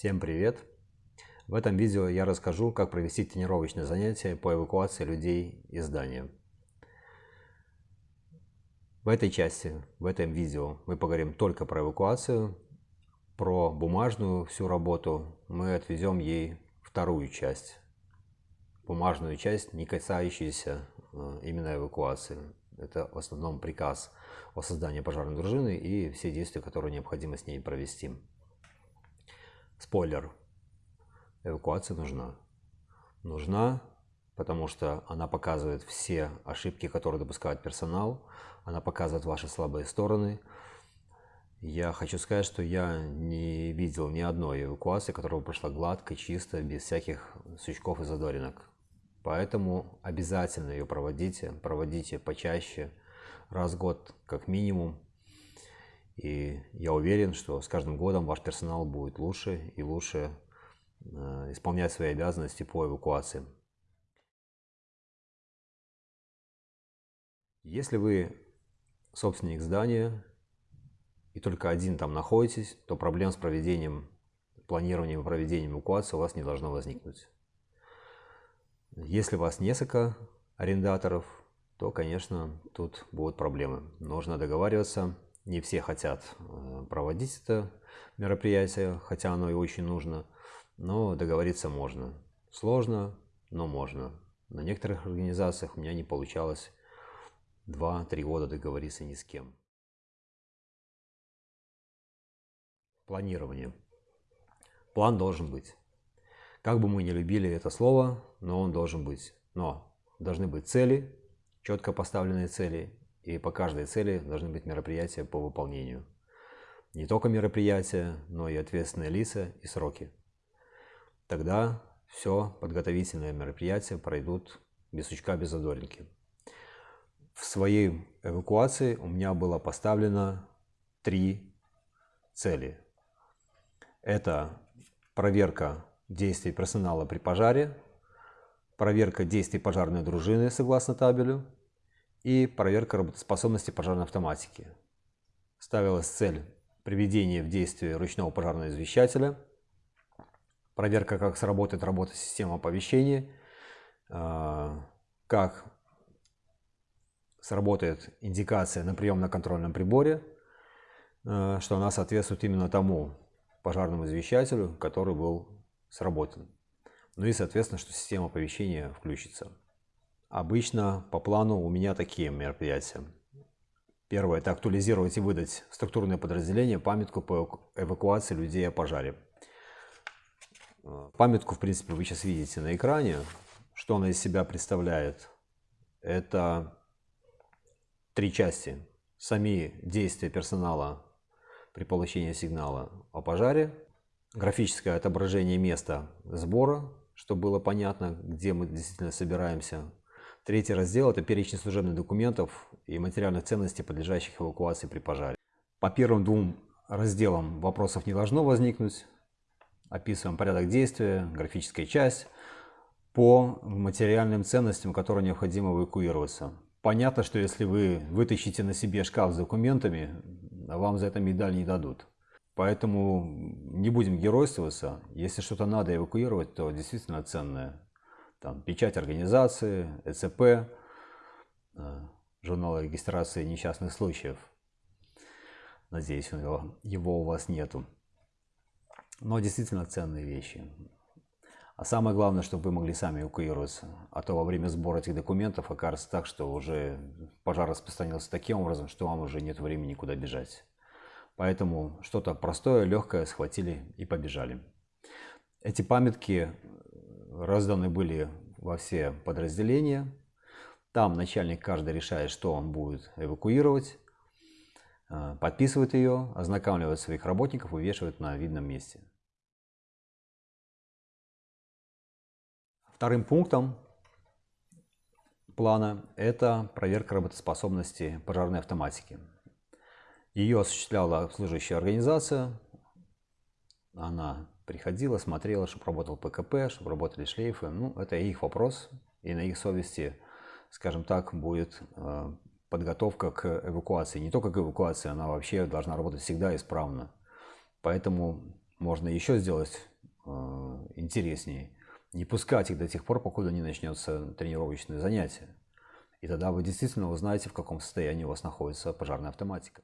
Всем привет! В этом видео я расскажу, как провести тренировочное занятие по эвакуации людей из здания. В этой части, в этом видео мы поговорим только про эвакуацию, про бумажную всю работу мы отведем ей вторую часть. Бумажную часть, не касающуюся э, именно эвакуации. Это в основном приказ о создании пожарной дружины и все действия, которые необходимо с ней провести. Спойлер. Эвакуация нужна. Нужна, потому что она показывает все ошибки, которые допускает персонал. Она показывает ваши слабые стороны. Я хочу сказать, что я не видел ни одной эвакуации, которая прошла гладко, чисто, без всяких сучков и задоринок. Поэтому обязательно ее проводите, проводите почаще, раз в год как минимум. И я уверен, что с каждым годом ваш персонал будет лучше и лучше э, исполнять свои обязанности по эвакуации. Если вы собственник здания и только один там находитесь, то проблем с проведением, планированием и проведением эвакуации у вас не должно возникнуть. Если у вас несколько арендаторов, то, конечно, тут будут проблемы. Нужно договариваться не все хотят э, проводить это мероприятие, хотя оно и очень нужно, но договориться можно. Сложно, но можно. На некоторых организациях у меня не получалось 2-3 года договориться ни с кем. Планирование. План должен быть. Как бы мы не любили это слово, но он должен быть. Но должны быть цели, четко поставленные цели и по каждой цели должны быть мероприятия по выполнению. Не только мероприятия, но и ответственные лица и сроки. Тогда все подготовительные мероприятия пройдут без сучка, без задоринки. В своей эвакуации у меня было поставлено три цели. Это проверка действий персонала при пожаре, проверка действий пожарной дружины согласно табелю и проверка работоспособности пожарной автоматики. Ставилась цель приведения в действие ручного пожарного извещателя, проверка, как сработает работа системы оповещения, а, как сработает индикация на приемно-контрольном приборе, а, что она соответствует именно тому пожарному извещателю, который был сработан. Ну и, соответственно, что система оповещения включится. Обычно по плану у меня такие мероприятия. Первое – это актуализировать и выдать в структурное подразделение памятку по эвакуации людей о пожаре. Памятку, в принципе, вы сейчас видите на экране. Что она из себя представляет? Это три части. Сами действия персонала при получении сигнала о пожаре, графическое отображение места сбора, чтобы было понятно, где мы действительно собираемся Третий раздел – это перечень служебных документов и материальных ценностей, подлежащих эвакуации при пожаре. По первым двум разделам вопросов не должно возникнуть. Описываем порядок действия, графическая часть. По материальным ценностям, которые необходимо эвакуироваться. Понятно, что если вы вытащите на себе шкаф с документами, вам за это медаль не дадут. Поэтому не будем геройствоваться. Если что-то надо эвакуировать, то действительно ценное там, печать организации, ЭЦП, э, журнал регистрации несчастных случаев. Надеюсь, его, его у вас нету. Но действительно ценные вещи. А самое главное, чтобы вы могли сами эвакуироваться. А то во время сбора этих документов окажется так, что уже пожар распространился таким образом, что вам уже нет времени куда бежать. Поэтому что-то простое, легкое схватили и побежали. Эти памятки разданы были во все подразделения. Там начальник каждый решает, что он будет эвакуировать, э, подписывает ее, ознакомливает своих работников, вывешивает на видном месте. Вторым пунктом плана это проверка работоспособности пожарной автоматики. Ее осуществляла обслуживающая организация. Она приходила, смотрела, чтобы работал ПКП, чтобы работали шлейфы. Ну, это их вопрос, и на их совести, скажем так, будет э, подготовка к эвакуации. Не только к эвакуации, она вообще должна работать всегда исправно. Поэтому можно еще сделать э, интереснее. Не пускать их до тех пор, покуда не начнется тренировочное занятие. И тогда вы действительно узнаете, в каком состоянии у вас находится пожарная автоматика.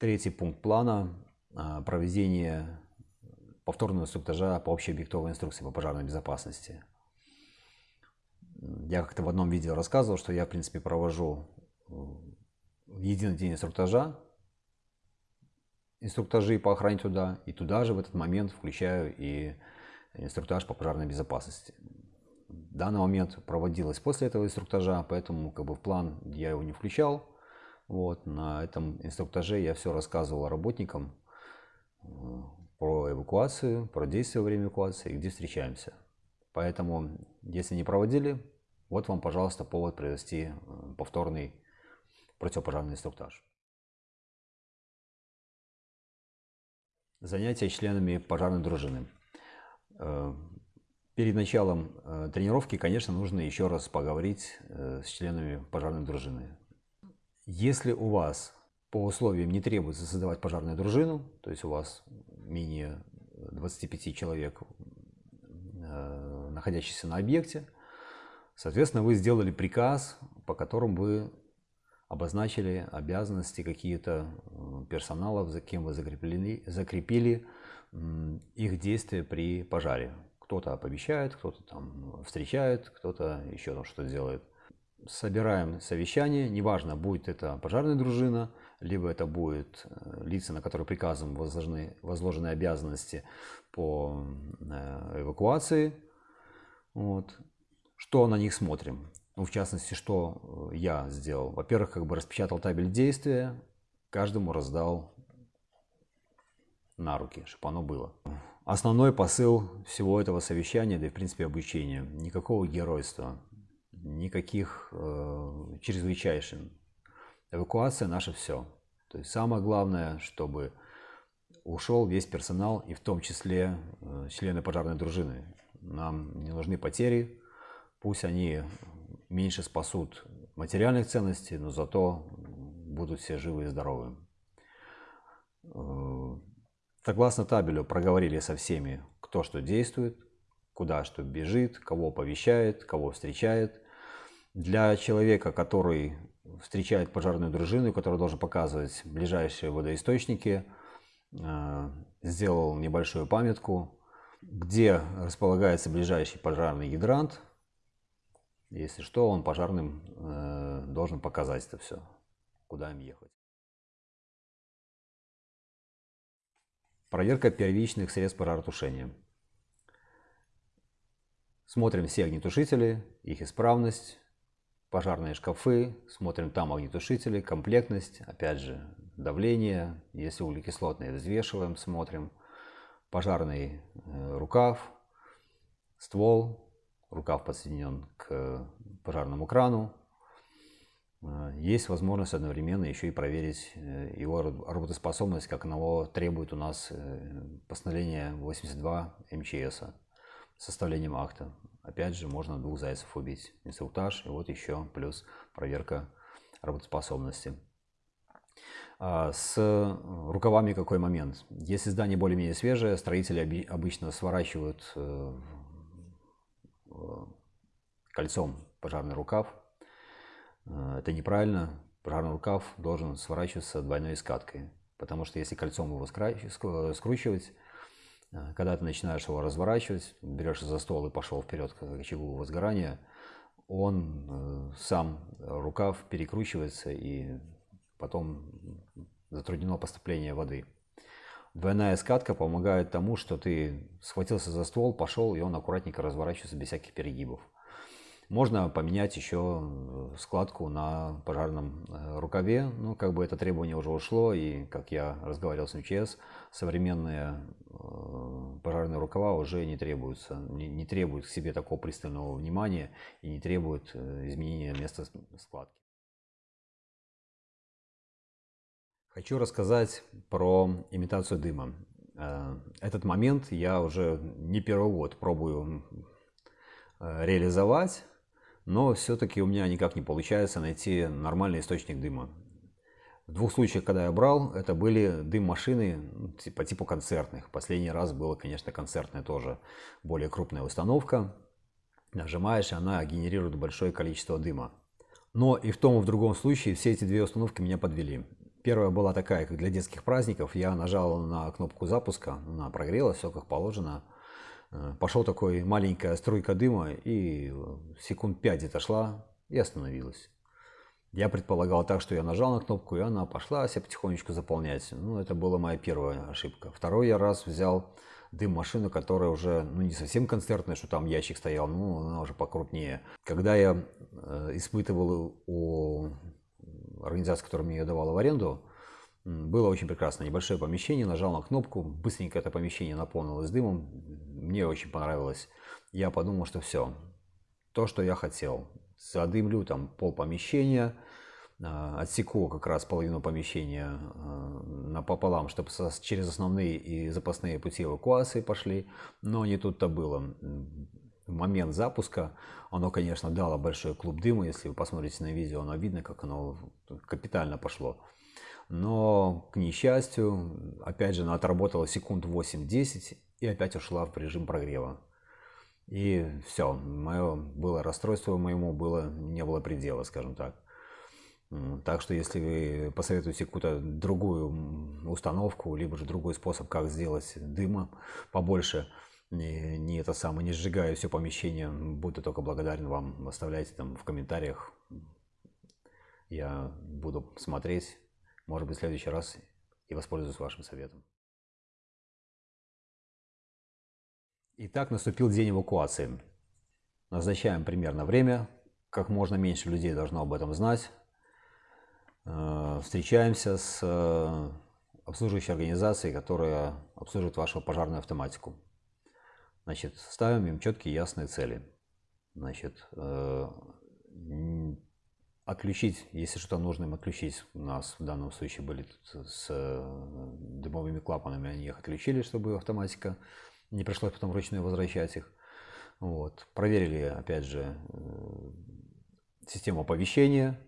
Третий пункт плана – проведение повторного инструктажа по общей объектовой инструкции по пожарной безопасности. Я как-то в одном видео рассказывал, что я, в принципе, провожу единый день инструктажа, инструктажи по охране туда, и туда же в этот момент включаю и инструктаж по пожарной безопасности. Данный момент проводилось после этого инструктажа, поэтому как бы в план я его не включал. Вот, на этом инструктаже я все рассказывал работникам э, про эвакуацию, про действия во время эвакуации, где встречаемся. Поэтому, если не проводили, вот вам, пожалуйста, повод провести э, повторный противопожарный инструктаж. Занятия членами пожарной дружины. Э, перед началом тренировки, конечно, нужно еще раз поговорить с членами пожарной дружины. Если у вас по условиям не требуется создавать пожарную дружину, то есть у вас менее 25 человек, находящихся на объекте, Соответственно, вы сделали приказ, по которому вы обозначили обязанности какие-то э, персоналов, за кем вы закрепили, закрепили их действия при пожаре. Кто-то оповещает, кто-то там встречает, кто-то еще там что-то делает. Собираем совещание, неважно, будет это пожарная дружина, либо это будет э, лица, на которые приказом возложены, возложены обязанности по э, эвакуации. Вот что на них смотрим. Ну, в частности, что э, я сделал. Во-первых, как бы распечатал табель действия, каждому раздал на руки, чтобы оно было. Основной посыл всего этого совещания, да и в принципе обучения, никакого геройства, никаких э, чрезвычайших. Эвакуация наше все. То есть самое главное, чтобы ушел весь персонал и в том числе э, члены пожарной дружины. Нам не нужны потери, Пусть они меньше спасут материальных ценностей, но зато будут все живы и здоровы. Э, согласно табелю проговорили со всеми, кто что действует, куда что бежит, кого оповещает, кого встречает. Для человека, который встречает пожарную дружину, который должен показывать ближайшие водоисточники, э, сделал небольшую памятку, где располагается ближайший пожарный гидрант, если что, он пожарным э, должен показать это все, куда им ехать. Проверка первичных средств пожаротушения. Смотрим все огнетушители, их исправность, пожарные шкафы, смотрим там огнетушители, комплектность, опять же давление, если углекислотные взвешиваем, смотрим, пожарный э, рукав, ствол, рукав подсоединен к пожарному крану. Э, есть возможность одновременно еще и проверить э, его работоспособность, как оно требует у нас постановление 82 МЧС составлением акта. Опять же, можно двух зайцев убить. Инструктаж и вот еще плюс проверка работоспособности. А с рукавами какой момент? Если здание более-менее свежее, строители обычно сворачивают Э, кольцом пожарный рукав. Э, это неправильно. Пожарный рукав должен сворачиваться двойной скаткой. Потому что если кольцом его скручивать, э, когда ты начинаешь его разворачивать, берешь за стол и пошел вперед к очагу возгорания, он сам, рукав перекручивается и потом затруднено поступление воды. Двойная скатка помогает тому, что ты схватился за ствол, пошел, и он аккуратненько разворачивается без всяких перегибов. Можно поменять еще э, складку на пожарном э, рукаве. Ну, как бы это требование уже ушло, и, как я разговаривал с МЧС, современные э, пожарные рукава уже не требуются, не, не требуют к себе такого пристального внимания и не требуют изменения места складки. Хочу рассказать про имитацию дыма. Этот момент я уже не первый год пробую реализовать, но все-таки у меня никак не получается найти нормальный источник дыма. В двух случаях, когда я брал, это были дым-машины ну, по типу концертных. Последний раз было, конечно, концертная тоже более крупная установка. Нажимаешь, и она генерирует большое количество дыма. Но и в том, и в другом случае все эти две установки меня подвели. Первая была такая, как для детских праздников. Я нажал на кнопку запуска, она прогрелась, все как положено. Э, Пошел такой маленькая струйка дыма, и секунд пять где-то шла и остановилась. Я предполагал так, что я нажал на кнопку, и она пошла себя потихонечку заполнять. Ну, это была моя первая ошибка. Второй я раз взял дым-машину, которая уже, ну, не совсем концертная, что там ящик стоял, ну, она уже покрупнее. Когда я э, испытывал у организации, которая мне ее давала в аренду, было очень прекрасно. Небольшое помещение, нажал на кнопку, быстренько это помещение наполнилось дымом. Мне очень понравилось. Я подумал, что все, то, что я хотел задымлю там пол помещения, а, отсеку как раз половину помещения а, напополам, чтобы через основные и запасные пути эвакуации пошли, но не тут-то было. В момент запуска оно, конечно, дало большой клуб дыма, если вы посмотрите на видео, оно видно, как оно капитально пошло. Но, к несчастью, опять же, она отработала секунд 8-10 и опять ушла в режим прогрева. И все, мое было расстройство моему было, не было предела, скажем так. Так что если вы посоветуете какую-то другую установку, либо же другой способ, как сделать дыма побольше, не, не это самое, не сжигая все помещение, буду только благодарен вам. Оставляйте там в комментариях. Я буду смотреть, может быть, в следующий раз и воспользуюсь вашим советом. Итак, наступил день эвакуации. Назначаем примерно время. Как можно меньше людей должно об этом знать. Э, встречаемся с э, обслуживающей организацией, которая обслуживает вашу пожарную автоматику. Значит, ставим им четкие ясные цели. Значит, э, отключить, если что-то нужно им отключить, у нас в данном случае были с дымовыми клапанами, они их отключили, чтобы автоматика не пришлось потом вручную возвращать их. Вот. Проверили, опять же, э, систему оповещения.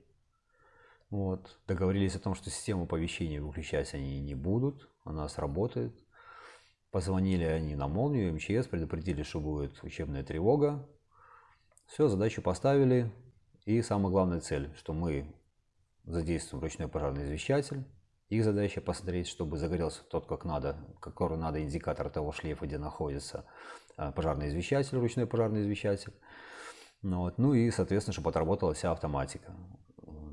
Вот. Договорились о том, что систему оповещения выключать они не будут, она сработает. Позвонили они на молнию, МЧС, предупредили, что будет учебная тревога. Все, задачу поставили. И самая главная цель, что мы задействуем ручной пожарный извещатель, их задача посмотреть, чтобы загорелся тот, как надо, который надо индикатор того шлейфа, где находится а, пожарный извещатель, ручной пожарный извещатель. Ну, вот. ну и, соответственно, чтобы отработала вся автоматика.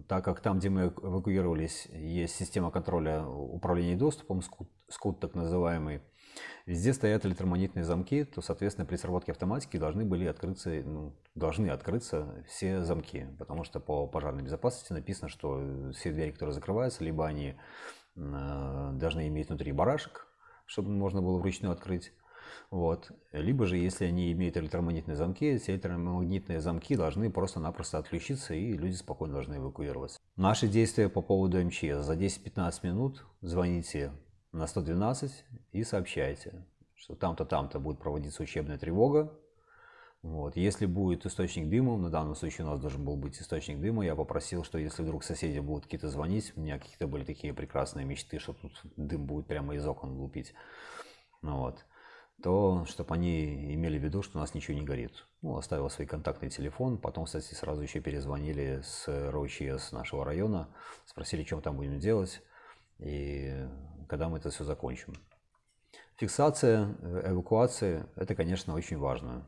Так как там, где мы эвакуировались, есть система контроля управления доступом, скут, скут так называемый, везде стоят электромагнитные замки, то, соответственно, при сработке автоматики должны были открыться, ну, должны открыться все замки, потому что по пожарной безопасности написано, что все двери, которые закрываются, либо они э, должны иметь внутри барашек, чтобы можно было вручную открыть, вот. Либо же, если они имеют электромагнитные замки, эти электромагнитные замки должны просто-напросто отключиться, и люди спокойно должны эвакуироваться. Наши действия по поводу МЧС. За 10-15 минут звоните на 112 и сообщайте, что там-то, там-то будет проводиться учебная тревога. Вот. Если будет источник дыма, на данном случае у нас должен был быть источник дыма, я попросил, что если вдруг соседи будут какие-то звонить, у меня какие-то были такие прекрасные мечты, что тут дым будет прямо из окон лупить, ну, вот, то чтобы они имели в виду, что у нас ничего не горит. Ну, оставил свой контактный телефон, потом, кстати, сразу еще перезвонили с РОЧС нашего района, спросили, мы там будем делать и когда мы это все закончим. Фиксация э, эвакуации – это, конечно, очень важно.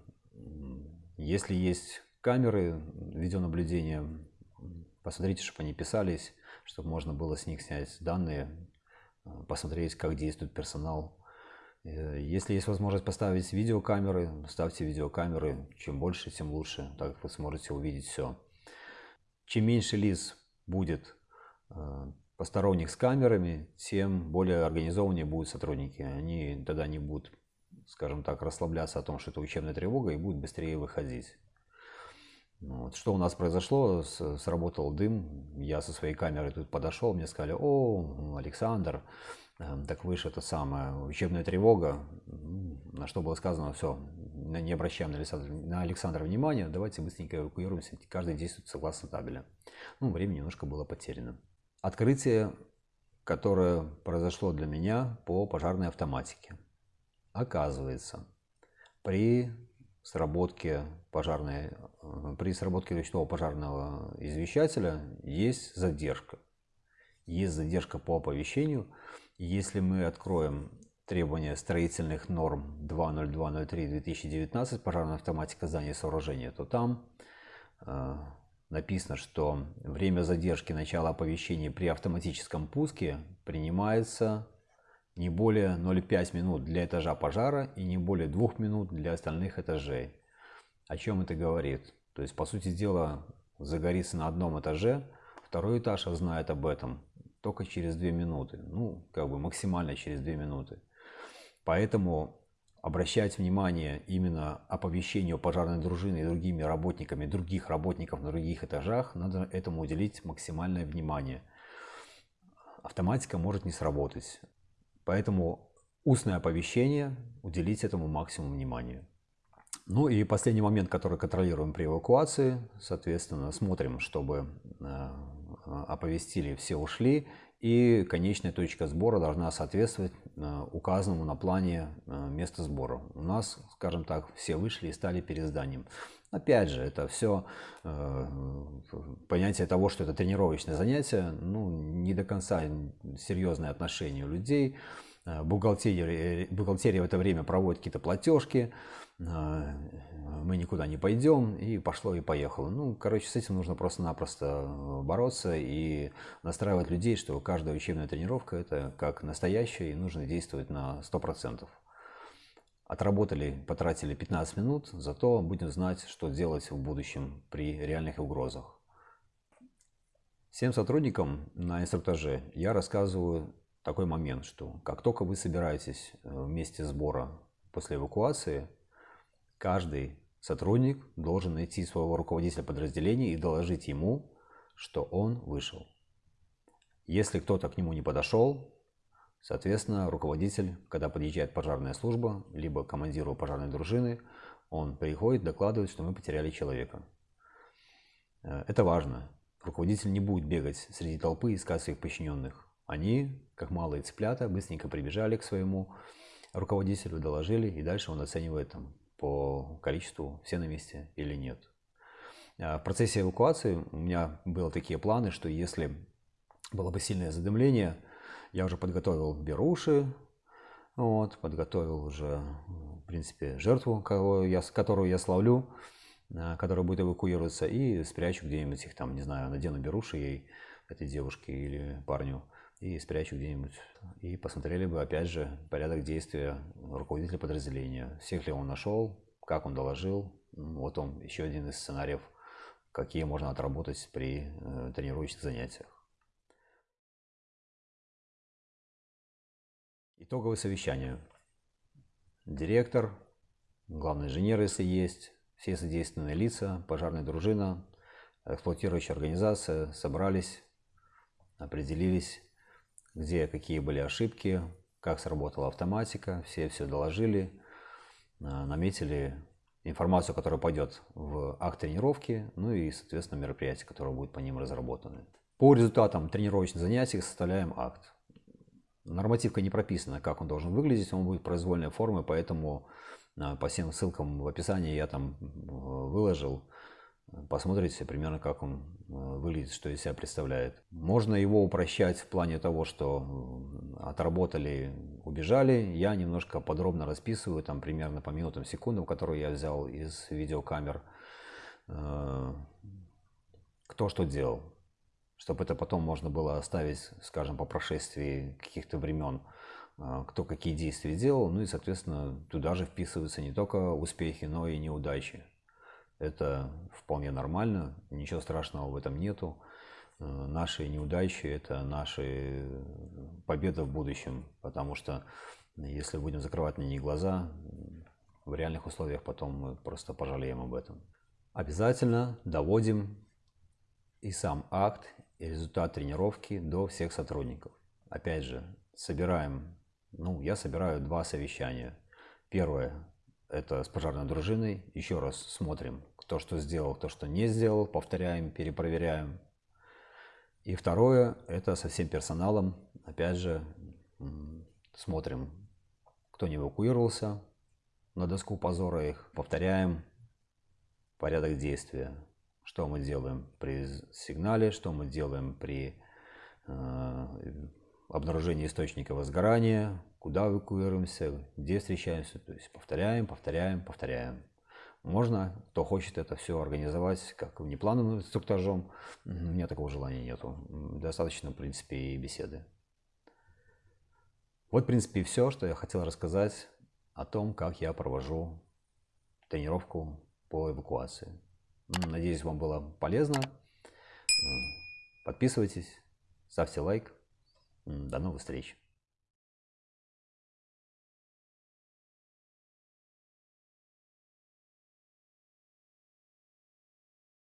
Если есть камеры видеонаблюдения, посмотрите, чтобы они писались, чтобы можно было с них снять данные, э, посмотреть, как действует персонал. Э, если есть возможность поставить видеокамеры, ставьте видеокамеры. Чем больше, тем лучше, так как вы сможете увидеть все. Чем меньше лиц будет посторонних с камерами, тем более организованнее будут сотрудники. Они тогда не будут, скажем так, расслабляться о том, что это учебная тревога и будут быстрее выходить. Вот. Что у нас произошло? Сработал дым. Я со своей камерой тут подошел, мне сказали, о, Александр, эм, так выше это самое, учебная тревога. На что было сказано, все, не обращаем на Александра, на Александра внимания, давайте быстренько эвакуируемся, каждый действует согласно табеля. Ну, время немножко было потеряно. Открытие которое произошло для меня по пожарной автоматике. Оказывается, при сработке пожарной, э, при сработке ручного пожарного извещателя есть задержка. Есть задержка по оповещению. Если мы откроем требования строительных норм 20203-2019 пожарная автоматика здания и сооружения, то там э, написано, что время задержки начала оповещения при автоматическом пуске принимается не более 0,5 минут для этажа пожара и не более 2 минут для остальных этажей. О чем это говорит? То есть, по сути дела, загорится на одном этаже, второй этаж знает об этом только через 2 минуты. Ну, как бы максимально через 2 минуты. Поэтому обращать внимание именно оповещению пожарной дружины и другими работниками, других работников на других этажах, надо этому уделить максимальное внимание. Автоматика может не сработать. Поэтому устное оповещение, уделить этому максимум внимания. Ну и последний момент, который контролируем при эвакуации, соответственно, смотрим, чтобы э, оповестили, все ушли, и конечная точка сбора должна соответствовать э, указанному на плане э, места сбора. У нас, скажем так, все вышли и стали перед зданием. Опять же, это все э, понятие того, что это тренировочное занятие, ну, не до конца серьезное отношение у людей. Э, бухгалтерия, бухгалтерия в это время проводит какие-то платежки, э, мы никуда не пойдем, и пошло и поехало. Ну, короче, с этим нужно просто-напросто бороться и настраивать людей, что каждая учебная тренировка это как настоящая, и нужно действовать на 100%. Отработали, потратили 15 минут, зато будем знать, что делать в будущем при реальных угрозах. Всем сотрудникам на инструктаже я рассказываю такой момент, что как только вы собираетесь э, вместе сбора после эвакуации, каждый сотрудник должен найти своего руководителя подразделения и доложить ему, что он вышел. Если кто-то к нему не подошел, соответственно, руководитель, когда подъезжает пожарная служба, либо командиру пожарной дружины, он приходит, докладывает, что мы потеряли человека. Э, это важно. Руководитель не будет бегать среди толпы и искать своих подчиненных. Они, как малые цыплята, быстренько прибежали к своему руководителю, доложили, и дальше он оценивает там, по количеству, все на месте или нет. А в процессе эвакуации у меня были такие планы, что если было бы сильное задымление, я уже подготовил беруши, вот, подготовил уже, в принципе, жертву, которую я, которую я славлю, а, которая будет эвакуироваться, и спрячу где-нибудь их там, не знаю, надену беруши ей, этой девушке или парню, и спрячу где-нибудь. И посмотрели бы, опять же, порядок действия руководителя подразделения. Всех ли он нашел, как он доложил. Вот он, еще один из сценариев, какие можно отработать при э, тренировочных занятиях. Итоговое совещание. Директор, главный инженер, если есть, все задействованные лица, пожарная дружина, эксплуатирующая организация собрались, определились, где какие были ошибки, как сработала автоматика, все все доложили, а, наметили информацию, которая пойдет в акт тренировки, ну и, соответственно, мероприятия, которые будут по ним разработаны. По результатам тренировочных занятий составляем акт. Нормативка не прописана, как он должен выглядеть, он будет произвольной формы, поэтому а, по всем ссылкам в описании я там выложил посмотрите примерно, как он э, выглядит, что из себя представляет. Можно его упрощать в плане того, что отработали, убежали. Я немножко подробно расписываю, там примерно по минутам, секундам, которые я взял из видеокамер, э, кто что делал. Чтобы это потом можно было оставить, скажем, по прошествии каких-то времен, э, кто какие действия делал. Ну и, соответственно, туда же вписываются не только успехи, но и неудачи. Это вполне нормально, ничего страшного в этом нету. Э, наши неудачи – это наши победы в будущем, потому что если будем закрывать на них глаза, в реальных условиях потом мы просто пожалеем об этом. Обязательно доводим и сам акт, и результат тренировки до всех сотрудников. Опять же, собираем, ну, я собираю два совещания. Первое – это с пожарной дружиной. Еще раз смотрим, то, что сделал, то, что не сделал, повторяем, перепроверяем. И второе, это со всем персоналом опять же, смотрим, кто не эвакуировался на доску позора их, повторяем порядок действия, что мы делаем при сигнале, что мы делаем при э, обнаружении источника возгорания, куда эвакуируемся, где встречаемся, то есть повторяем, повторяем, повторяем. Можно, кто хочет это все организовать как внеплановым инструктажом, у меня такого желания нету. Достаточно, в принципе, и беседы. Вот, в принципе, все, что я хотел рассказать о том, как я провожу тренировку по эвакуации. Надеюсь, вам было полезно. Подписывайтесь, ставьте лайк. До новых встреч.